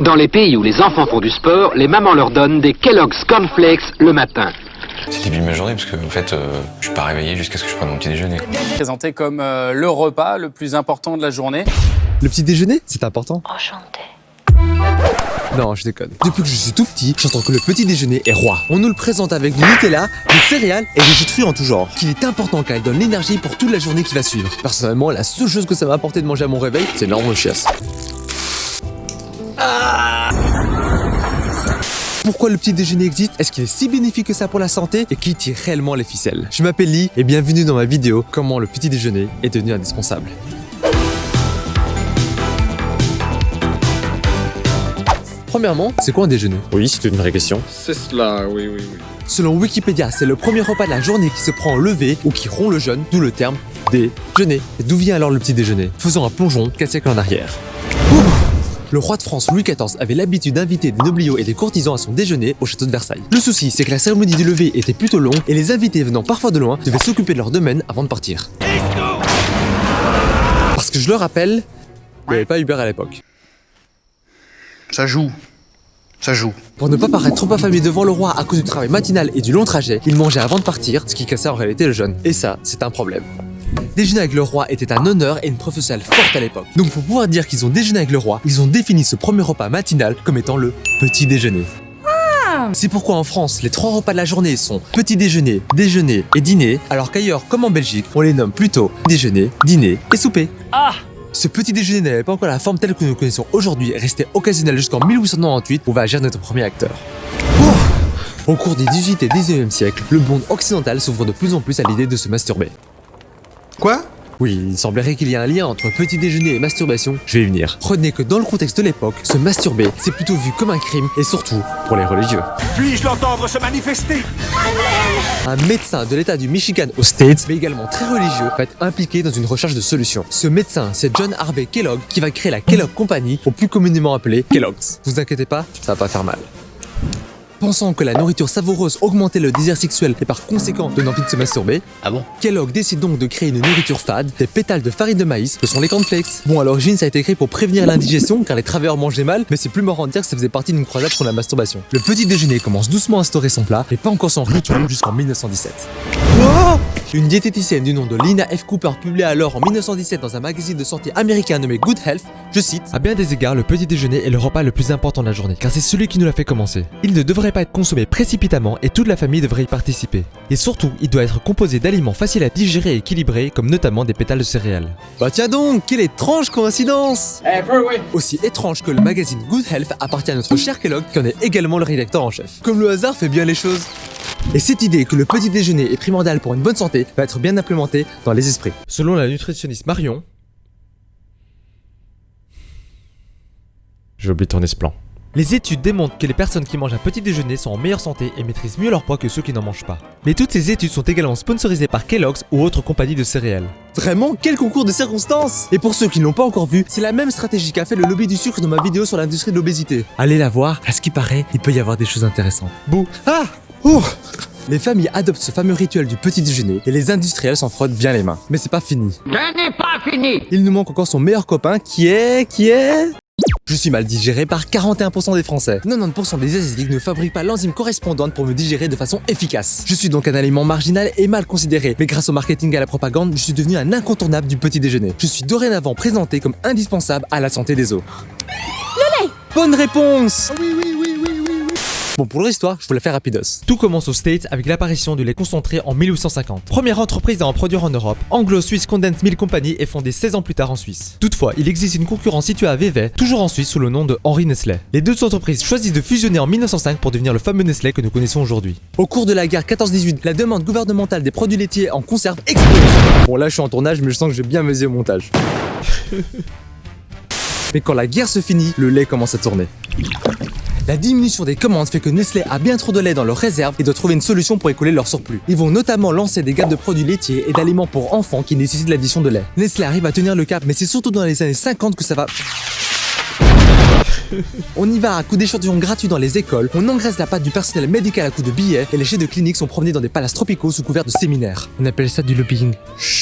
Dans les pays où les enfants font du sport, les mamans leur donnent des Kellogg's Cornflakes le matin. C'est le début de ma journée parce que en fait, euh, je suis pas réveillé jusqu'à ce que je prenne mon petit déjeuner. quoi. Présenté comme euh, le repas le plus important de la journée. Le petit déjeuner, c'est important Enchanté. Non, je déconne. Depuis que je suis tout petit, j'entends que le petit déjeuner est roi. On nous le présente avec du Nutella, des céréales et des jus de fruits en tout genre. Qu'il est important car il donne l'énergie pour toute la journée qui va suivre. Personnellement, la seule chose que ça m'a apporté de manger à mon réveil, c'est l'énorme chiasse. Ah pourquoi le petit déjeuner existe? Est-ce qu'il est si bénéfique que ça pour la santé? Et qui tire réellement les ficelles? Je m'appelle Lee et bienvenue dans ma vidéo Comment le petit déjeuner est devenu indispensable. Premièrement, c'est quoi un déjeuner? Oui, c'est une vraie question. C'est cela, oui, oui, oui. Selon Wikipédia, c'est le premier repas de la journée qui se prend au lever ou qui rompt le jeûne, d'où le terme déjeuner. Et D'où vient alors le petit déjeuner? Faisons un plongeon 4 siècles en arrière? Le roi de France Louis XIV avait l'habitude d'inviter des nobliaux et des courtisans à son déjeuner au château de Versailles. Le souci, c'est que la cérémonie du lever était plutôt longue et les invités venant parfois de loin devaient s'occuper de leur domaine avant de partir. Parce que je le rappelle, il n'y avait pas Uber à l'époque. Ça joue. Ça joue. Pour ne pas paraître trop affamé devant le roi à cause du travail matinal et du long trajet, il mangeait avant de partir, ce qui cassait en réalité le jeûne. Et ça, c'est un problème. Déjeuner avec le roi était un honneur et une preuve sociale forte à l'époque. Donc pour pouvoir dire qu'ils ont déjeuné avec le roi, ils ont défini ce premier repas matinal comme étant le petit déjeuner. C'est pourquoi en France, les trois repas de la journée sont petit déjeuner, déjeuner et dîner, alors qu'ailleurs, comme en Belgique, on les nomme plutôt déjeuner, dîner et souper. Ah ce petit déjeuner n'avait pas encore la forme telle que nous connaissons aujourd'hui, resté occasionnel jusqu'en 1898 où va agir notre premier acteur. Ouh Au cours des 18 et 19e siècles, le monde occidental s'ouvre de plus en plus à l'idée de se masturber. Quoi? Oui, il semblerait qu'il y ait un lien entre petit déjeuner et masturbation, je vais y venir. Retenez que dans le contexte de l'époque, se masturber, c'est plutôt vu comme un crime, et surtout pour les religieux. Puis-je l'entendre se manifester? Un médecin de l'état du Michigan aux States, mais également très religieux, va être impliqué dans une recherche de solutions. Ce médecin, c'est John Harvey Kellogg, qui va créer la Kellogg Company, ou plus communément appelée Kellogg's. Vous inquiétez pas, ça va pas faire mal. Pensant que la nourriture savoureuse augmentait le désir sexuel et par conséquent donne envie de se masturber, Ah bon Kellogg décide donc de créer une nourriture fade, des pétales de farine de maïs, ce sont les cornflakes. Bon à l'origine ça a été créé pour prévenir l'indigestion car les travailleurs mangeaient mal, mais c'est plus marrant de dire que ça faisait partie d'une croisade contre la masturbation. Le petit déjeuner commence doucement à instaurer son plat, et pas encore son rituel jusqu'en 1917. Une diététicienne du nom de Lina F. Cooper publia alors en 1917 dans un magazine de santé américain nommé Good Health, je cite À bien des égards, le petit déjeuner est le repas le plus important de la journée, car c'est celui qui nous l'a fait commencer. Il ne devrait pas être consommé précipitamment et toute la famille devrait y participer. Et surtout, il doit être composé d'aliments faciles à digérer et équilibrés, comme notamment des pétales de céréales. Bah tiens donc, quelle étrange coïncidence Aussi étrange que le magazine Good Health appartient à notre cher Kellogg, qui en est également le rédacteur en chef. Comme le hasard fait bien les choses. Et cette idée que le petit déjeuner est primordial pour une bonne santé va être bien implémentée dans les esprits. Selon la nutritionniste Marion... J'ai oublié de tourner ce plan. Les études démontrent que les personnes qui mangent un petit déjeuner sont en meilleure santé et maîtrisent mieux leur poids que ceux qui n'en mangent pas. Mais toutes ces études sont également sponsorisées par Kellogg's ou autres compagnies de céréales. Vraiment Quel concours de circonstances Et pour ceux qui ne l'ont pas encore vu, c'est la même stratégie qu'a fait le lobby du sucre dans ma vidéo sur l'industrie de l'obésité. Allez la voir, à ce qui paraît, il peut y avoir des choses intéressantes. Bouh Ah Ouh les familles adoptent ce fameux rituel du petit déjeuner et les industriels s'en frottent bien les mains. Mais c'est pas fini. Ce n'est pas fini Il nous manque encore son meilleur copain qui est... qui est... Je suis mal digéré par 41% des Français. 90% des Asiatiques ne fabriquent pas l'enzyme correspondante pour me digérer de façon efficace. Je suis donc un aliment marginal et mal considéré, mais grâce au marketing et à la propagande, je suis devenu un incontournable du petit déjeuner. Je suis dorénavant présenté comme indispensable à la santé des os. Le lait Bonne réponse oui, oui. Bon, pour l'histoire, je vous la fais rapidos. Tout commence aux States avec l'apparition du lait concentré en 1850. Première entreprise à en produire en Europe, Anglo-Swiss Condensed Milk Company est fondée 16 ans plus tard en Suisse. Toutefois, il existe une concurrence située à Vevey, toujours en Suisse sous le nom de Henri Nestlé. Les deux entreprises choisissent de fusionner en 1905 pour devenir le fameux Nestlé que nous connaissons aujourd'hui. Au cours de la guerre 14-18, la demande gouvernementale des produits laitiers en conserve explose. Bon là je suis en tournage mais je sens que je vais bien mesurer au montage. mais quand la guerre se finit, le lait commence à tourner. La diminution des commandes fait que Nestlé a bien trop de lait dans leurs réserves et doit trouver une solution pour écouler leur surplus. Ils vont notamment lancer des gammes de produits laitiers et d'aliments pour enfants qui nécessitent l'addition de lait. Nestlé arrive à tenir le cap, mais c'est surtout dans les années 50 que ça va... On y va à coup d'échantillons gratuits dans les écoles, on engraisse la patte du personnel médical à coup de billets et les chefs de clinique sont promenés dans des palaces tropicaux sous couvert de séminaires. On appelle ça du lobbying. Chut.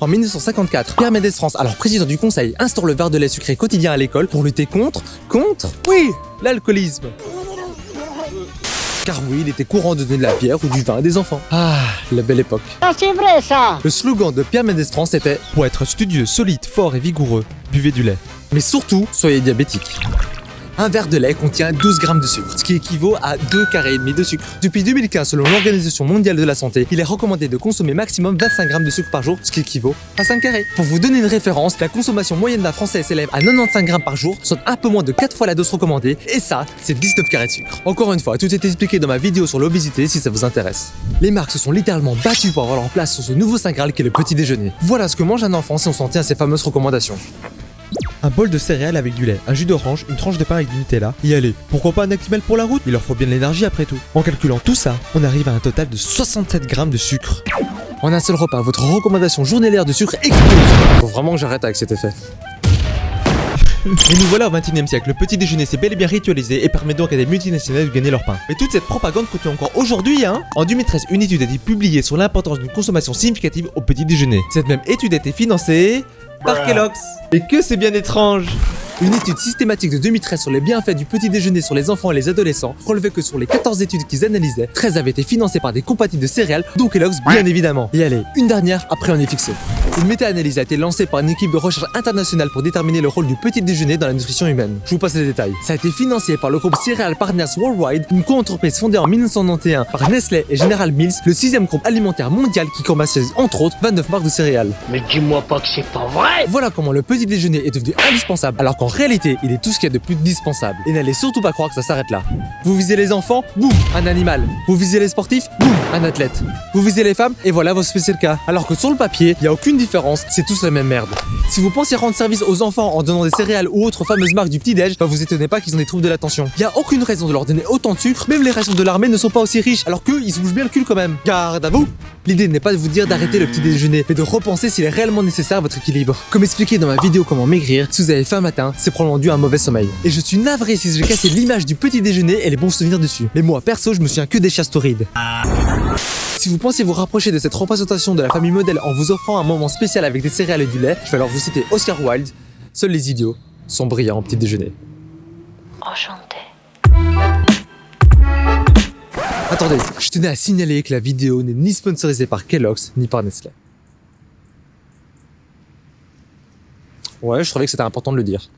En 1954, Pierre Mendès France, alors président du conseil, instaure le verre de lait sucré quotidien à l'école pour lutter contre, contre, oui, l'alcoolisme. Car oui, il était courant de donner de la bière ou du vin à des enfants. Ah, la belle époque. Ah, c'est vrai ça Le slogan de Pierre Mendès France était Pour être studieux, solide, fort et vigoureux, buvez du lait. Mais surtout, soyez diabétique. Un verre de lait contient 12 grammes de sucre, ce qui équivaut à 2 carrés et demi de sucre. Depuis 2015, selon l'Organisation mondiale de la santé, il est recommandé de consommer maximum 25 grammes de sucre par jour, ce qui équivaut à 5 carrés. Pour vous donner une référence, la consommation moyenne d'un Français s'élève à 95 grammes par jour, soit un peu moins de 4 fois la dose recommandée, et ça, c'est 19 carrés de sucre. Encore une fois, tout est expliqué dans ma vidéo sur l'obésité si ça vous intéresse. Les marques se sont littéralement battues pour avoir leur place sur ce nouveau saint graal qu'est le petit déjeuner. Voilà ce que mange un enfant si on s'en tient à ces fameuses recommandations. Un bol de céréales avec du lait, un jus d'orange, une tranche de pain avec du Nutella. Y aller. Pourquoi pas un Actimel pour la route? Il leur faut bien de l'énergie après tout. En calculant tout ça, on arrive à un total de 67 grammes de sucre. En un seul repas, votre recommandation journalière de sucre explose. Faut vraiment que j'arrête avec cet effet. Et nous voilà au 21 e siècle, le petit déjeuner s'est bel et bien ritualisé et permet donc à des multinationales de gagner leur pain. Mais toute cette propagande continue encore aujourd'hui, hein? En 2013, une étude a été publiée sur l'importance d'une consommation significative au petit déjeuner. Cette même étude a été financée par Kellogg's. Et que c'est bien étrange Une étude systématique de 2013 sur les bienfaits du petit déjeuner sur les enfants et les adolescents relevait que sur les 14 études qu'ils analysaient, 13 avaient été financées par des compagnies de céréales, dont Kellogg's bien évidemment. Et allez, une dernière, après on est fixé. Une méta-analyse a été lancée par une équipe de recherche internationale pour déterminer le rôle du petit déjeuner dans la nutrition humaine. Je vous passe les détails. Ça a été financé par le groupe Cereal Partners Worldwide, une co-entreprise fondée en 1991 par Nestlé et General Mills, le sixième groupe alimentaire mondial qui commercialise entre autres 29 marques de céréales. Mais dis-moi pas que c'est pas vrai Voilà comment le petit déjeuner est devenu indispensable, alors qu'en réalité, il est tout ce qu'il y a de plus dispensable. Et n'allez surtout pas croire que ça s'arrête là. Vous visez les enfants, boum, un animal. Vous visez les sportifs, boum, un athlète. Vous visez les femmes, et voilà vos spécial cas. Alors que sur le papier, il n'y a aucune c'est tous la même merde. Si vous pensez rendre service aux enfants en donnant des céréales ou autres fameuses marques du petit-déj, bah vous étonnez pas qu'ils ont des troubles de l'attention. N'y a aucune raison de leur donner autant de sucre, même les rations de l'armée ne sont pas aussi riches, alors qu'eux, ils se bougent bien le cul quand même. Garde à vous L'idée n'est pas de vous dire d'arrêter le petit déjeuner, mais de repenser s'il est réellement nécessaire à votre équilibre. Comme expliqué dans ma vidéo comment maigrir, si vous avez faim matin, c'est probablement dû à un mauvais sommeil. Et je suis navré si j'ai cassé l'image du petit déjeuner et les bons souvenirs dessus. Mais moi, perso, je me souviens que des chastorides. Si vous pensez vous rapprocher de cette représentation de la famille modèle en vous offrant un moment spécial avec des céréales et du lait, je vais alors vous citer Oscar Wilde. Seuls les idiots sont brillants au petit déjeuner. Enchanté. Attendez, je tenais à signaler que la vidéo n'est ni sponsorisée par Kellogg's ni par Nestlé. Ouais, je trouvais que c'était important de le dire.